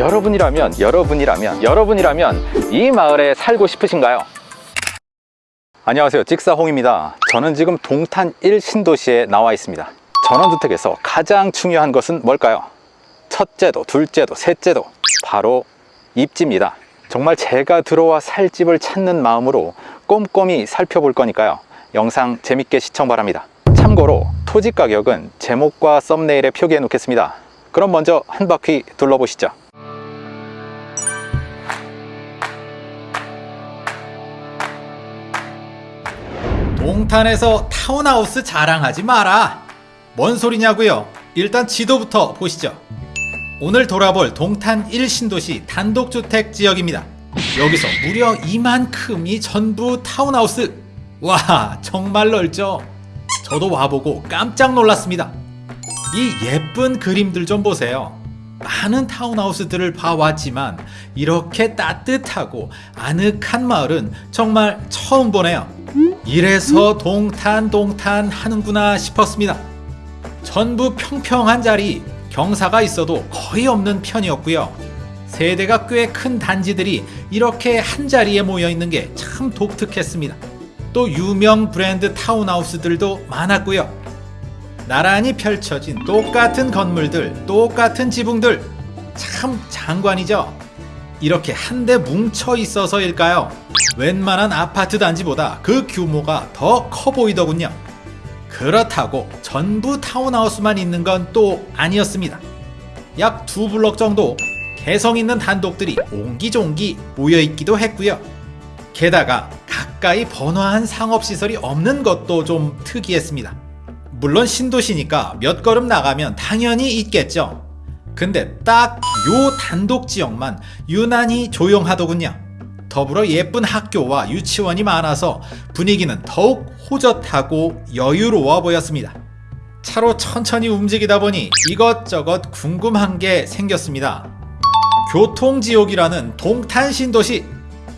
여러분이라면 여러분이라면 여러분이라면 이 마을에 살고 싶으신가요? 안녕하세요. 직사홍입니다. 저는 지금 동탄 1 신도시에 나와 있습니다. 전원주택에서 가장 중요한 것은 뭘까요? 첫째도 둘째도 셋째도 바로 입지입니다. 정말 제가 들어와 살 집을 찾는 마음으로 꼼꼼히 살펴볼 거니까요. 영상 재밌게 시청 바랍니다. 참고로 토지 가격은 제목과 썸네일에 표기해 놓겠습니다. 그럼 먼저 한 바퀴 둘러보시죠 동탄에서 타운하우스 자랑하지 마라. 뭔 소리냐고요? 일단 지도부터 보시죠. 오늘 돌아볼 동탄 1신도시 단독주택 지역입니다. 여기서 무려 이만큼이 전부 타운하우스. 와 정말 넓죠? 저도 와보고 깜짝 놀랐습니다. 이 예쁜 그림들 좀 보세요 많은 타운하우스들을 봐왔지만 이렇게 따뜻하고 아늑한 마을은 정말 처음 보네요. 이래서 동탄 동탄 하는구나 싶었습니다. 전부 평평한 자리 경사가 있어도 거의 없는 편이었고요. 세대가 꽤 큰 단지들이 이렇게 한 자리에 모여 있는 게 참 독특했습니다. 또 유명 브랜드 타운하우스들도 많았고요 나란히 펼쳐진 똑같은 건물들 똑같은 지붕들. 참 장관이죠? 이렇게 한데 뭉쳐 있어서일까요? 웬만한 아파트 단지보다 그 규모가 더 커 보이더군요. 그렇다고 전부 타운하우스만 있는 건 또 아니었습니다. 약 두 블럭 정도 개성 있는 단독들이 옹기종기 모여있기도 했고요. 게다가 가까이 번화한 상업시설이 없는 것도 좀 특이했습니다 물론 신도시니까 몇 걸음 나가면 당연히 있겠죠 근데 딱 요 단독 지역만 유난히 조용하더군요 더불어 예쁜 학교와 유치원이 많아서 분위기는 더욱 호젓하고 여유로워 보였습니다 차로 천천히 움직이다 보니 이것저것 궁금한 게 생겼습니다 교통지옥이라는 동탄 신도시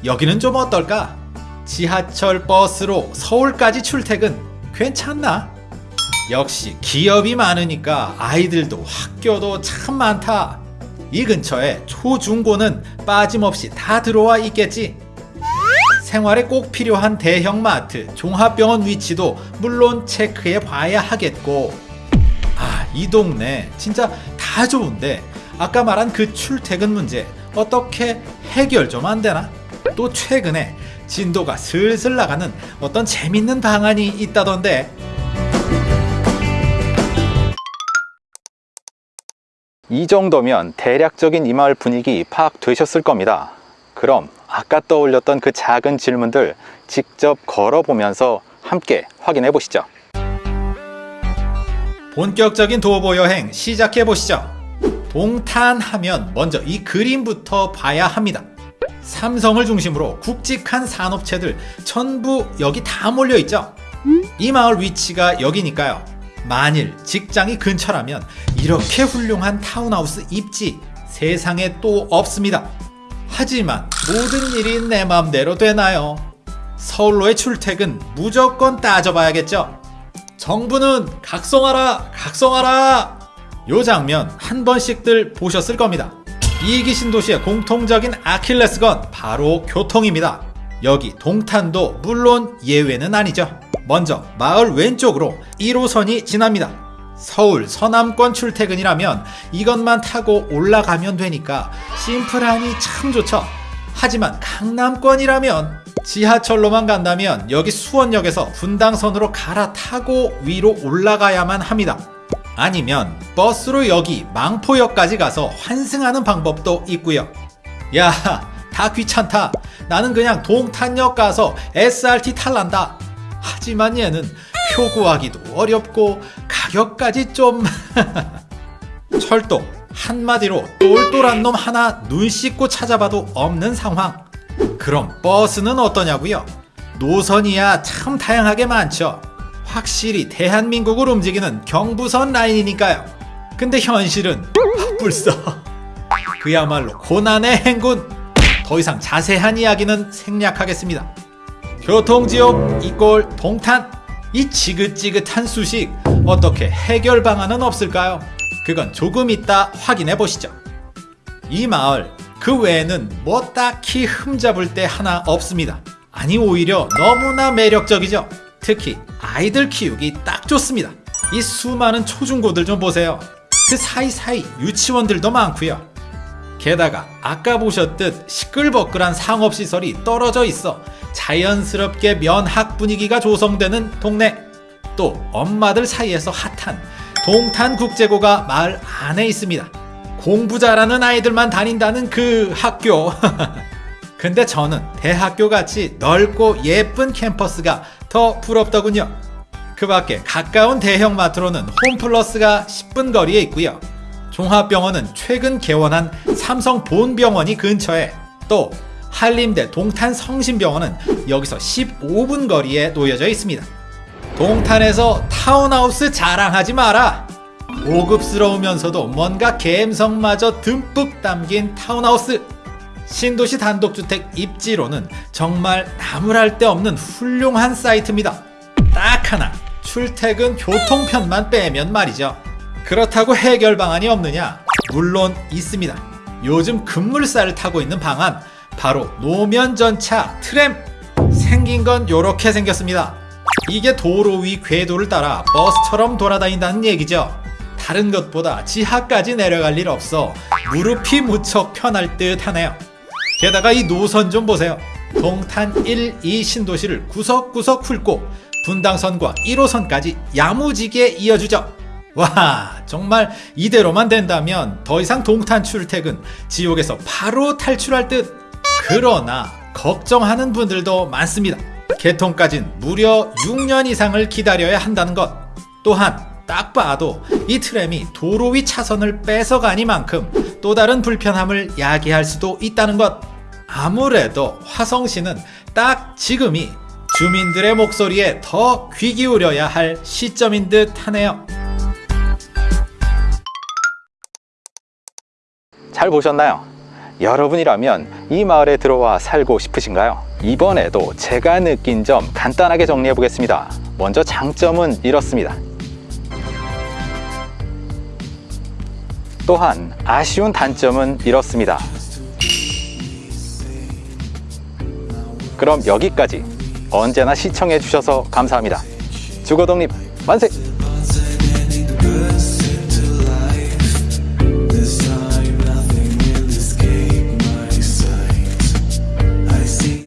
여기는 좀 어떨까? 지하철 버스로 서울까지 출퇴근 괜찮나? 역시 기업이 많으니까 아이들도 학교도 참 많다. 이 근처에 초중고는 빠짐없이 다 들어와 있겠지. 생활에 꼭 필요한 대형 마트, 종합병원 위치도 물론 체크해 봐야 하겠고. 아, 이 동네 진짜 다 좋은데 아까 말한 그 출퇴근 문제 어떻게 해결 좀 안 되나? 또 최근에 진도가 슬슬 나가는 어떤 재밌는 방안이 있다던데 이 정도면 대략적인 이 마을 분위기 파악되셨을 겁니다. 그럼 아까 떠올렸던 그 작은 질문들 직접 걸어보면서 함께 확인해 보시죠. 본격적인 도보 여행 시작해 보시죠. 동탄 하면 먼저 이 그림부터 봐야 합니다. 삼성을 중심으로 굵직한 산업체들 전부 여기 다 몰려 있죠. 이 마을 위치가 여기니까요. 만일 직장이 근처라면 이렇게 훌륭한 타운하우스 입지 세상에 또 없습니다. 하지만 모든 일이 내 맘대로 되나요? 서울로의 출퇴근 무조건 따져봐야겠죠. 정부는 각성하라 각성하라 요 장면 한 번씩들 보셨을 겁니다. 이기 신도시의 공통적인 아킬레스건 바로 교통입니다. 여기 동탄도 물론 예외는 아니죠. 먼저 마을 왼쪽으로 1호선이 지납니다. 서울 서남권 출퇴근이라면 이것만 타고 올라가면 되니까 심플하니 참 좋죠. 하지만 강남권이라면 지하철로만 간다면 여기 수원역에서 분당선으로 갈아타고 위로 올라가야만 합니다. 아니면 버스로 여기 망포역까지 가서 환승하는 방법도 있고요. 야, 다 귀찮다. 나는 그냥 동탄역 가서 SRT 탈란다. 하지만 얘는 표 구하기도 어렵고 가격까지 좀. 철도 한마디로 똘똘한 놈 하나 눈 씻고 찾아봐도 없는 상황. 그럼 버스는 어떠냐고요? 노선이야 참 다양하게 많죠. 확실히 대한민국을 움직이는 경부선 라인이니까요. 근데 현실은 불써 그야말로 고난의 행군. 더 이상 자세한 이야기는 생략하겠습니다. 교통지옥 이꼴 동탄. 이 지긋지긋한 수식 어떻게 해결 방안은 없을까요? 그건 조금 이따 확인해 보시죠 이 마을 그 외에는 뭐 딱히 흠잡을 데 하나 없습니다. 아니 오히려 너무나 매력적이죠. 특히 아이들 키우기 딱 좋습니다. 이 수많은 초중고들 좀 보세요. 그 사이사이 유치원들도 많고요. 게다가 아까 보셨듯 시끌벅글한 상업시설이 떨어져 있어 자연스럽게 면학 분위기가 조성되는 동네. 또 엄마들 사이에서 핫한 동탄국제고가 마을 안에 있습니다. 공부 잘하는 아이들만 다닌다는 그 학교. 근데 저는 대학교 같이 넓고 예쁜 캠퍼스가 더 부럽더군요. 그 밖에 가까운 대형마트로는 홈플러스가 10분 거리에 있고요. 종합병원은 최근 개원한 삼성 본병원이 근처에 또 한림대 동탄 성심병원은 여기서 15분 거리에 놓여져 있습니다. 동탄에서 타운하우스 자랑하지 마라. 고급스러우면서도 뭔가 감성마저 듬뿍 담긴 타운하우스. 신도시 단독주택 입지로는 정말 나무랄 데 없는 훌륭한 사이트입니다. 딱 하나 출퇴근 교통편만 빼면 말이죠. 그렇다고 해결 방안이 없느냐? 물론 있습니다. 요즘 급물살을 타고 있는 방안 바로 노면 전차 트램 생긴 건 요렇게 생겼습니다. 이게 도로 위 궤도를 따라 버스처럼 돌아다닌다는 얘기죠. 다른 것보다 지하까지 내려갈 일 없어 무릎이 무척 편할 듯 하네요. 게다가 이 노선 좀 보세요. 동탄 1, 2 신도시를 구석구석 훑고 분당선과 1호선까지 야무지게 이어주죠. 와, 정말 이대로만 된다면 더 이상 동탄 출퇴근 지옥에서 바로 탈출할 듯. 그러나 걱정하는 분들도 많습니다. 개통까진 무려 6년 이상을 기다려야 한다는 것. 또한 딱 봐도 이 트램이 도로 위 차선을 뺏어가니만큼 또 다른 불편함을 야기할 수도 있다는 것. 아무래도 화성시는 딱 지금이 주민들의 목소리에 더 귀 기울여야 할 시점인 듯 하네요. 잘 보셨나요? 여러분이라면 이 마을에 들어와 살고 싶으신가요? 이번에도 제가 느낀 점 간단하게 정리해 보겠습니다. 먼저 장점은 이렇습니다. 또한 아쉬운 단점은 이렇습니다. 그럼 여기까지 언제나 시청해 주셔서 감사합니다. 주거독립 만세!